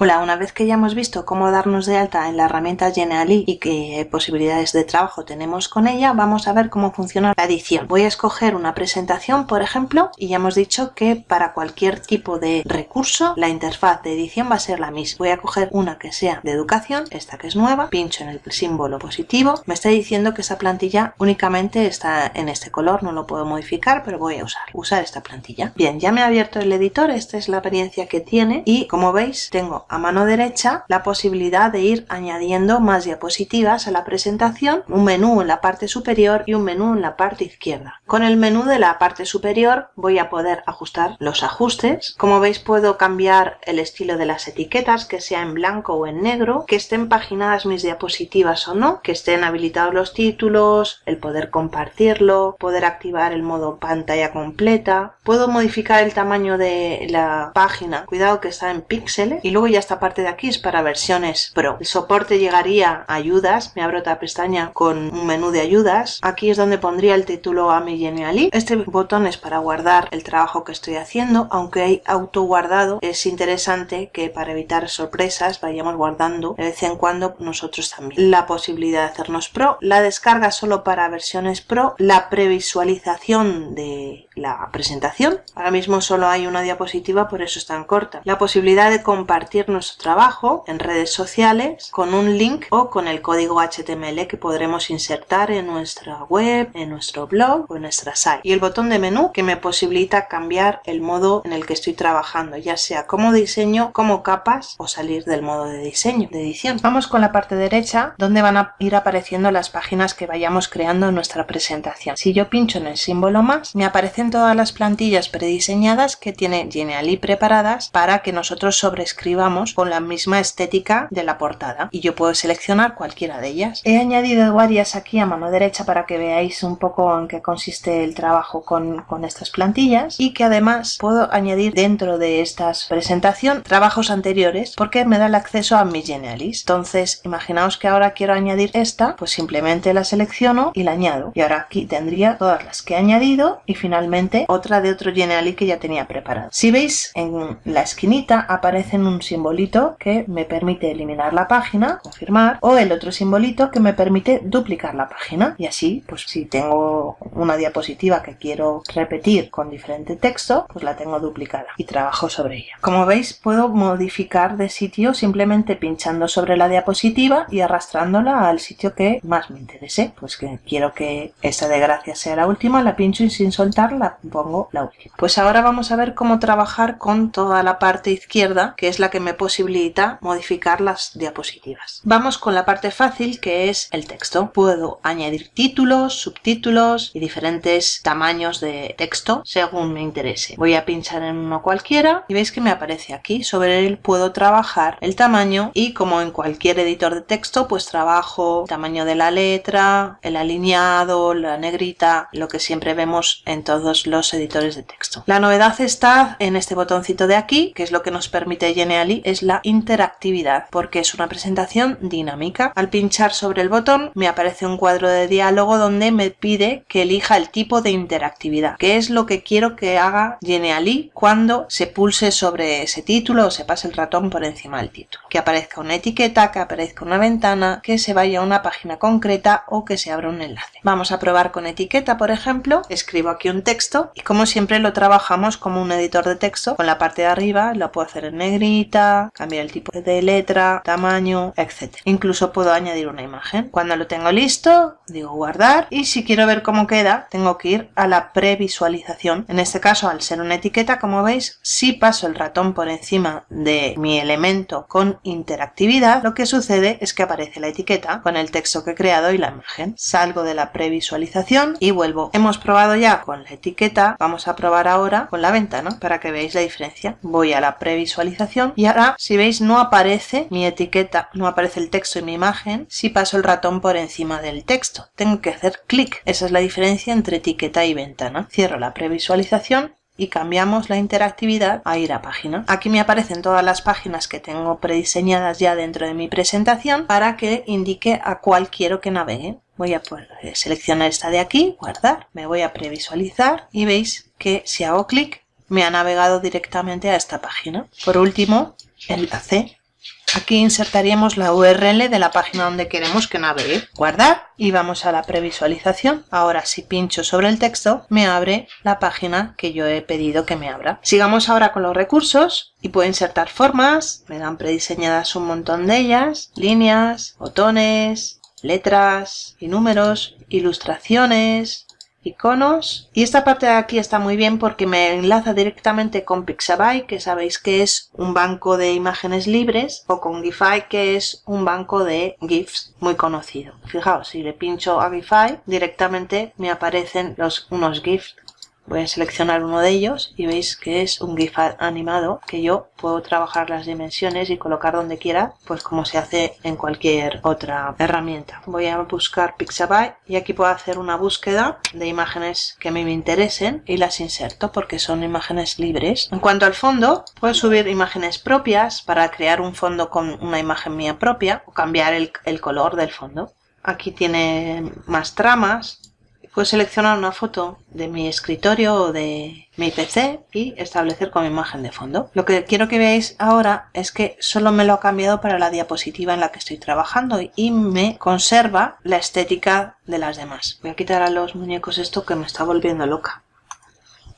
Hola, una vez que ya hemos visto cómo darnos de alta en la herramienta Genially y qué posibilidades de trabajo tenemos con ella, vamos a ver cómo funciona la edición. Voy a escoger una presentación, por ejemplo, y ya hemos dicho que para cualquier tipo de recurso la interfaz de edición va a ser la misma. Voy a coger una que sea de educación, esta que es nueva, pincho en el símbolo positivo, me está diciendo que esa plantilla únicamente está en este color, no lo puedo modificar, pero voy a usar, usar esta plantilla. Bien, ya me ha abierto el editor, esta es la apariencia que tiene y como veis tengo a mano derecha la posibilidad de ir añadiendo más diapositivas a la presentación, un menú en la parte superior y un menú en la parte izquierda. Con el menú de la parte superior voy a poder ajustar los ajustes. Como veis puedo cambiar el estilo de las etiquetas, que sea en blanco o en negro, que estén paginadas mis diapositivas o no, que estén habilitados los títulos, el poder compartirlo, poder activar el modo pantalla completa. Puedo modificar el tamaño de la página, cuidado que está en píxeles y luego ya esta parte de aquí es para versiones Pro. El soporte llegaría a ayudas, me abro otra pestaña con un menú de ayudas. Aquí es donde pondría el título a mi Genially. Este botón es para guardar el trabajo que estoy haciendo, aunque hay auto guardado. Es interesante que para evitar sorpresas vayamos guardando de vez en cuando nosotros también. La posibilidad de hacernos Pro, la descarga solo para versiones Pro, la previsualización de la presentación. Ahora mismo solo hay una diapositiva, por eso es tan corta. La posibilidad de compartir nuestro trabajo en redes sociales con un link o con el código HTML que podremos insertar en nuestra web, en nuestro blog o en nuestra site. Y el botón de menú que me posibilita cambiar el modo en el que estoy trabajando, ya sea como diseño, como capas o salir del modo de diseño, de edición. Vamos con la parte derecha donde van a ir apareciendo las páginas que vayamos creando en nuestra presentación. Si yo pincho en el símbolo más, me aparecen todas las plantillas prediseñadas que tiene Genially preparadas para que nosotros sobrescribamos con la misma estética de la portada y yo puedo seleccionar cualquiera de ellas. He añadido varias aquí a mano derecha para que veáis un poco en qué consiste el trabajo con, con estas plantillas y que además puedo añadir dentro de estas presentación trabajos anteriores porque me da el acceso a mi Genialist. Entonces imaginaos que ahora quiero añadir esta, pues simplemente la selecciono y la añado y ahora aquí tendría todas las que he añadido y finalmente otra de otro Genially que ya tenía preparado. Si veis en la esquinita aparecen un simbolito que me permite eliminar la página, confirmar, o el otro simbolito que me permite duplicar la página. Y así, pues si tengo una diapositiva que quiero repetir con diferente texto, pues la tengo duplicada y trabajo sobre ella. Como veis, puedo modificar de sitio simplemente pinchando sobre la diapositiva y arrastrándola al sitio que más me interese. Pues que quiero que esta de gracias sea la última, la pincho y sin soltar la pongo la última. Pues ahora vamos a ver cómo trabajar con toda la parte izquierda, que es la que me posibilita modificar las diapositivas. Vamos con la parte fácil que es el texto. Puedo añadir títulos, subtítulos y diferentes tamaños de texto según me interese. Voy a pinchar en uno cualquiera y veis que me aparece aquí. Sobre él puedo trabajar el tamaño y como en cualquier editor de texto pues trabajo el tamaño de la letra, el alineado, la negrita, lo que siempre vemos en todos los editores de texto. La novedad está en este botoncito de aquí que es lo que nos permite Genially es la interactividad porque es una presentación dinámica. Al pinchar sobre el botón me aparece un cuadro de diálogo donde me pide que elija el tipo de interactividad, que es lo que quiero que haga Genially cuando se pulse sobre ese título o se pase el ratón por encima del título. Que aparezca una etiqueta, que aparezca una ventana, que se vaya a una página concreta o que se abra un enlace. Vamos a probar con etiqueta, por ejemplo. Escribo aquí un texto y como siempre lo trabajamos como un editor de texto. Con la parte de arriba lo puedo hacer en negrita, cambiar el tipo de letra, tamaño, etc. Incluso puedo añadir una imagen. Cuando lo tengo listo, digo guardar y si quiero ver cómo queda, tengo que ir a la previsualización. En este caso, al ser una etiqueta, como veis, si paso el ratón por encima de mi elemento con interactividad, lo que sucede es que aparece la etiqueta con el texto que he creado y la imagen. Salgo de la previsualización y vuelvo. Hemos probado ya con la etiqueta, vamos a probar ahora con la ventana para que veáis la diferencia. Voy a la previsualización y ahora si veis, no aparece mi etiqueta, no aparece el texto y mi imagen si paso el ratón por encima del texto. Tengo que hacer clic. Esa es la diferencia entre etiqueta y ventana. Cierro la previsualización y cambiamos la interactividad a ir a página. Aquí me aparecen todas las páginas que tengo prediseñadas ya dentro de mi presentación para que indique a cuál quiero que navegue. Voy a seleccionar esta de aquí, guardar, me voy a previsualizar y veis que si hago clic me ha navegado directamente a esta página. Por último, enlace. Aquí insertaríamos la URL de la página donde queremos que navegue. Guardar y vamos a la previsualización. Ahora si pincho sobre el texto me abre la página que yo he pedido que me abra. Sigamos ahora con los recursos y puedo insertar formas. Me dan prediseñadas un montón de ellas. Líneas, botones, letras y números, ilustraciones, iconos. Y esta parte de aquí está muy bien porque me enlaza directamente con Pixabay que sabéis que es un banco de imágenes libres o con Gify que es un banco de GIFs muy conocido. Fijaos si le pincho a Gify directamente me aparecen los, unos GIFs Voy a seleccionar uno de ellos y veis que es un GIF animado que yo puedo trabajar las dimensiones y colocar donde quiera, pues como se hace en cualquier otra herramienta. Voy a buscar Pixabay y aquí puedo hacer una búsqueda de imágenes que a mí me interesen y las inserto porque son imágenes libres. En cuanto al fondo, puedo subir imágenes propias para crear un fondo con una imagen mía propia o cambiar el, el color del fondo. Aquí tiene más tramas, Puedo seleccionar una foto de mi escritorio o de mi PC y establecer como imagen de fondo. Lo que quiero que veáis ahora es que solo me lo ha cambiado para la diapositiva en la que estoy trabajando y me conserva la estética de las demás. Voy a quitar a los muñecos esto que me está volviendo loca.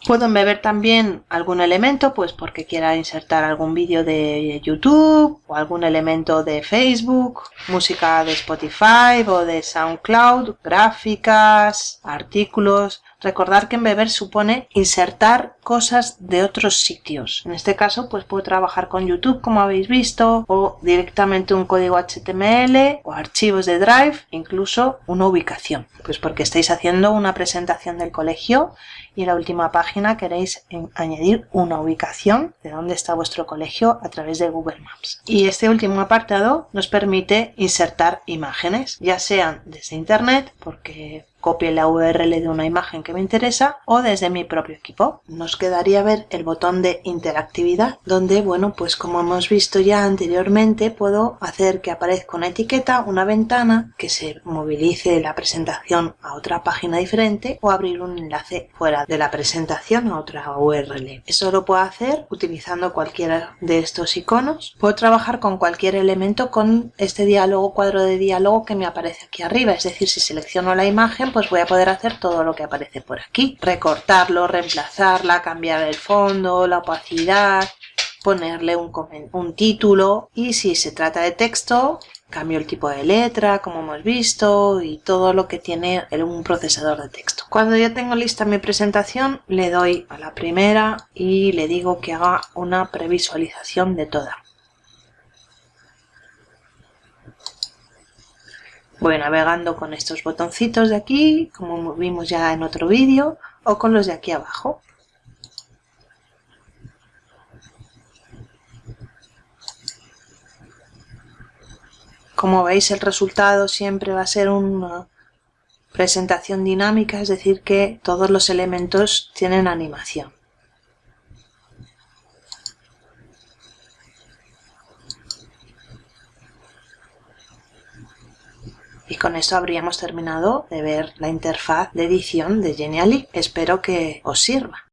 Puedo embeber también algún elemento, pues porque quiera insertar algún vídeo de YouTube o algún elemento de Facebook, música de Spotify o de SoundCloud, gráficas, artículos, Recordar que Embeber supone insertar cosas de otros sitios. En este caso, pues puedo trabajar con YouTube, como habéis visto, o directamente un código HTML o archivos de Drive, incluso una ubicación. Pues porque estáis haciendo una presentación del colegio y en la última página queréis añadir una ubicación de dónde está vuestro colegio a través de Google Maps. Y este último apartado nos permite insertar imágenes, ya sean desde internet, porque copie la URL de una imagen que me interesa o desde mi propio equipo. Nos quedaría ver el botón de interactividad donde, bueno, pues como hemos visto ya anteriormente, puedo hacer que aparezca una etiqueta, una ventana, que se movilice la presentación a otra página diferente o abrir un enlace fuera de la presentación a otra URL. Eso lo puedo hacer utilizando cualquiera de estos iconos. Puedo trabajar con cualquier elemento con este diálogo, cuadro de diálogo que me aparece aquí arriba, es decir, si selecciono la imagen pues voy a poder hacer todo lo que aparece por aquí. Recortarlo, reemplazarla, cambiar el fondo, la opacidad, ponerle un, un título y si se trata de texto cambio el tipo de letra como hemos visto y todo lo que tiene un procesador de texto. Cuando ya tengo lista mi presentación le doy a la primera y le digo que haga una previsualización de toda. Voy navegando con estos botoncitos de aquí, como vimos ya en otro vídeo, o con los de aquí abajo. Como veis el resultado siempre va a ser una presentación dinámica, es decir que todos los elementos tienen animación. Y con esto habríamos terminado de ver la interfaz de edición de Genially. Espero que os sirva.